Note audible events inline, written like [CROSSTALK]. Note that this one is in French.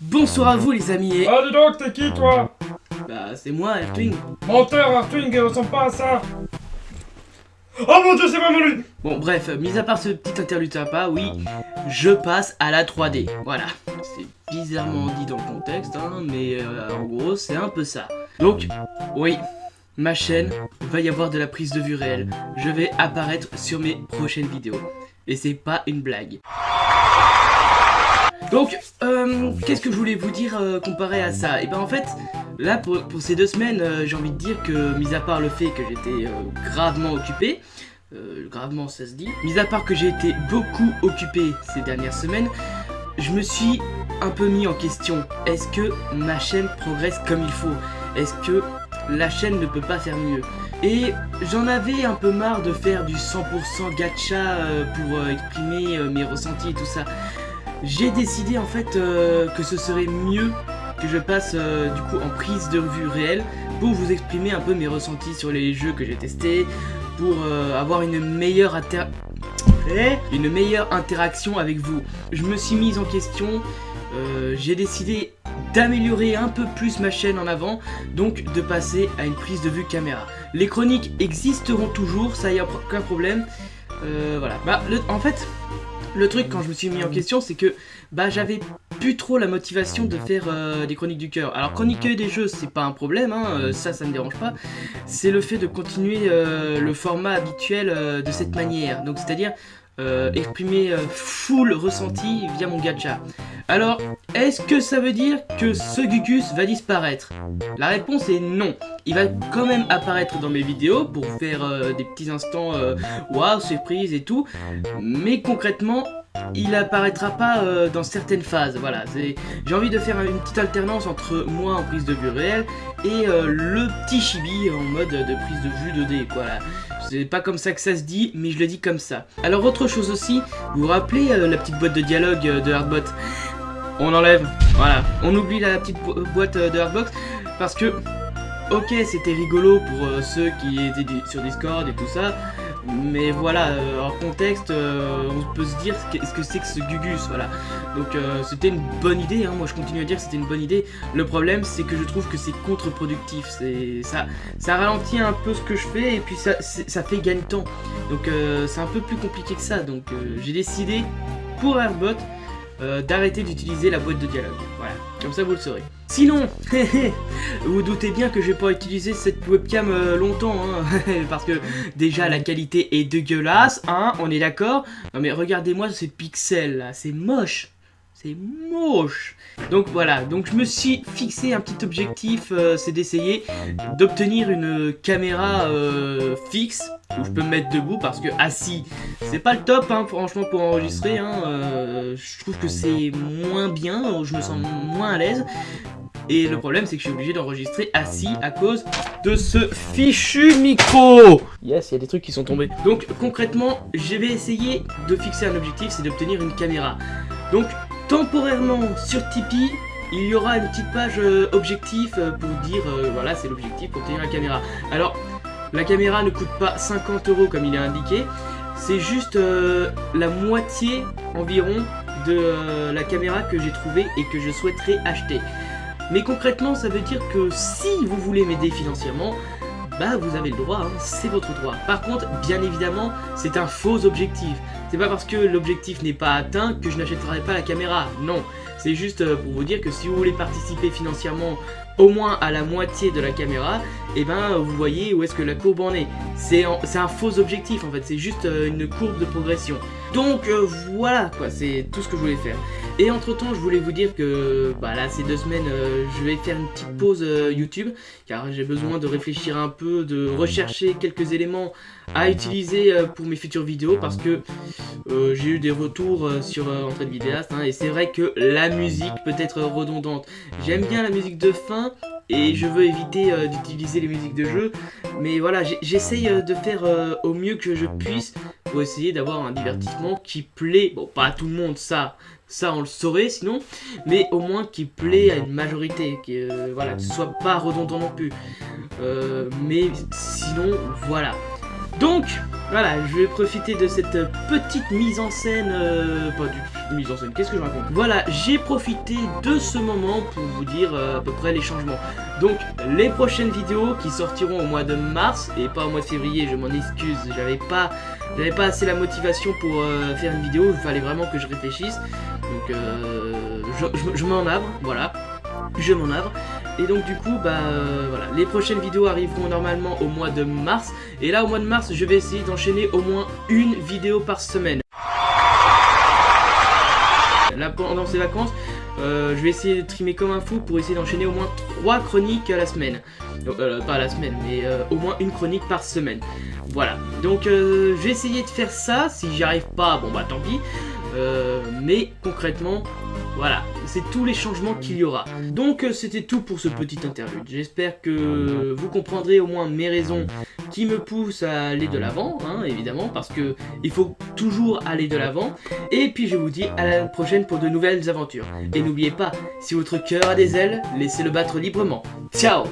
Bonsoir à vous les amis et... Ah dis donc, t'es qui toi Bah c'est moi Ertwing. Menteur, Arthwing, il ressemble pas à ça Oh mon dieu, c'est vraiment lui Bon bref, mis à part ce petit interlude sympa, oui, je passe à la 3D. Voilà, c'est bizarrement dit dans le contexte, hein, mais euh, en gros c'est un peu ça. Donc, oui, ma chaîne, va y avoir de la prise de vue réelle. Je vais apparaître sur mes prochaines vidéos. Et c'est pas une blague. Donc, euh, qu'est-ce que je voulais vous dire euh, comparé à ça? Et ben en fait, là pour, pour ces deux semaines, euh, j'ai envie de dire que, mis à part le fait que j'étais gravement occupé, euh, gravement ça se dit, mis à part que j'ai été beaucoup occupé ces dernières semaines, je me suis un peu mis en question. Est-ce que ma chaîne progresse comme il faut? Est-ce que la chaîne ne peut pas faire mieux? Et j'en avais un peu marre de faire du 100% gacha pour exprimer mes ressentis et tout ça. J'ai décidé en fait euh, que ce serait mieux que je passe euh, du coup en prise de vue réelle pour vous exprimer un peu mes ressentis sur les jeux que j'ai testés, pour euh, avoir une meilleure inter... Eh une meilleure interaction avec vous. Je me suis mise en question, j'ai décidé d'améliorer un peu plus ma chaîne en avant, donc de passer à une prise de vue caméra. Les chroniques existeront toujours, ça y a aucun problème. Voilà. Bah, le- en fait, le truc quand je me suis mis en question, c'est que bah j'avais plus trop la motivation de faire euh, des chroniques du cœur. Alors chroniquer des jeux, c'est pas un problème, hein, euh, ça, ça me dérange pas. C'est le fait de continuer euh, le format habituel de cette manière. Donc c'est-à-dire exprimer full ressenti via mon gacha. Alors, est-ce que ça veut dire que ce Gugus va disparaître? La réponse est non. Il va quand même apparaître dans mes vidéos pour faire euh, des petits instants euh, waouh, surprise et tout. Mais concrètement, il apparaîtra pas euh, dans certaines phases. Voilà, j'ai envie de faire une petite alternance entre moi en prise de vue réelle et le petit chibi en mode de prise de vue 2D. Voilà. C'est pas comme ça que ça se dit, mais je le dis comme ça. Alors autre chose aussi, vous vous rappelez la petite boîte de dialogue de Hardbot? On enlève, voilà. On oublie la petite bo- boîte euh, de Hardbox parce que, ok, c'était rigolo pour euh, ceux qui étaient sur Discord et tout ça, mais voilà, euh, hors contexte, euh, on peut se dire ce que ce que c'est que ce Gugus, voilà. Donc c'était une bonne idée, hein, moi je continue à dire que c'était une bonne idée. Le problème c'est que je trouve que c'est contre-productif, ça, ça ralentit un peu ce que je fais et puis ça, ça fait gagner de temps. Donc c'est un peu plus compliqué que ça, donc j'ai décidé pour Airbot euh, d'arrêter d'utiliser la boîte de dialogue. Voilà, comme ça vous le saurez. Sinon, [LAUGHS] vous doutez bien que je vais pas utiliser cette webcam euh, longtemps, hein, [LAUGHS] parce que déjà la qualité est dégueulasse, hein, on est d'accord. Non mais regardez-moi ces pixels là, c'est moche c'est moche Donc voilà, donc je me suis fixé un petit objectif, euh, c'est d'essayer d'obtenir une caméra euh, fixe, où je peux me mettre debout, parce que assis, c'est pas le top, hein, franchement, pour enregistrer, hein, euh, je trouve que c'est moins bien, je me sens moins à l'aise, et le problème c'est que je suis obligé d'enregistrer assis à cause de ce fichu micro Yes, il y a des trucs qui sont tombés. Donc concrètement, je vais essayer de fixer un objectif, c'est d'obtenir une caméra. Donc temporairement sur Tipeee, il y aura une petite page euh, objectif euh, pour dire euh, voilà c'est l'objectif pour obtenir la caméra. Alors la caméra ne coûte pas 50 euros comme il est indiqué, c'est juste la moitié environ de la caméra que j'ai trouvée et que je souhaiterais acheter. Mais concrètement ça veut dire que si vous voulez m'aider financièrement, bah vous avez le droit, hein, c'est votre droit. Par contre, bien évidemment, c'est un faux objectif. C'est pas parce que l'objectif n'est pas atteint que je n'achèterai pas la caméra, non. C'est juste euh, pour vous dire que si vous voulez participer financièrement au moins à la moitié de la caméra, et ben vous voyez où est-ce que la courbe en est. C'est un faux objectif en fait, c'est juste euh, une courbe de progression. Donc euh, voilà quoi, c'est tout ce que je voulais faire. Et entre temps, je voulais vous dire que bah là ces deux semaines, euh, je vais faire une petite pause euh, YouTube car j'ai besoin de réfléchir un peu, de rechercher quelques éléments à utiliser euh, pour mes futures vidéos parce que j'ai eu des retours sur Entrée de vidéaste hein, et c'est vrai que la musique peut être redondante. J'aime bien la musique de fin et je veux éviter d'utiliser les musiques de jeu mais voilà, j'essaye de faire au mieux que je puisse pour essayer d'avoir un divertissement qui plaît, bon pas à tout le monde ça, ça on le saurait sinon, mais au moins qui plaît à une majorité, qui, euh, voilà, que ce soit pas redondant non plus. Euh, mais sinon, voilà. Donc, Voilà, je vais profiter de cette petite mise en scène, euh, pas du mise en scène, qu'est-ce que je raconte? Voilà, j'ai profité de ce moment pour vous dire euh, à peu près les changements. Donc, les prochaines vidéos qui sortiront au mois de mars, et pas au mois de février, je m'en excuse, j'avais pas, pas assez la motivation pour faire une vidéo, il fallait vraiment que je réfléchisse. Donc, euh, je, m'en navre, voilà, je m'en navre. Et donc du coup, bah euh, voilà, les prochaines vidéos arriveront normalement au mois de mars. Et là, au mois de mars, je vais essayer d'enchaîner au moins une vidéo par semaine. Là, pendant ces vacances, euh, je vais essayer de trimer comme un fou pour essayer d'enchaîner au moins 3 chroniques à la semaine. Euh, pas à la semaine, mais au moins une chronique par semaine. Voilà, donc je vais essayer de faire ça. Si j'y arrive pas, bon bah tant pis. Euh, mais concrètement, voilà, c'est tous les changements qu'il y aura. Donc euh, c'était tout pour ce petit interlude. J'espère que vous comprendrez au moins mes raisons qui me poussent à aller de l'avant, hein, évidemment, parce que il faut toujours aller de l'avant. Et puis je vous dis à la prochaine pour de nouvelles aventures. Et n'oubliez pas, si votre cœur a des ailes, laissez-le battre librement. Ciao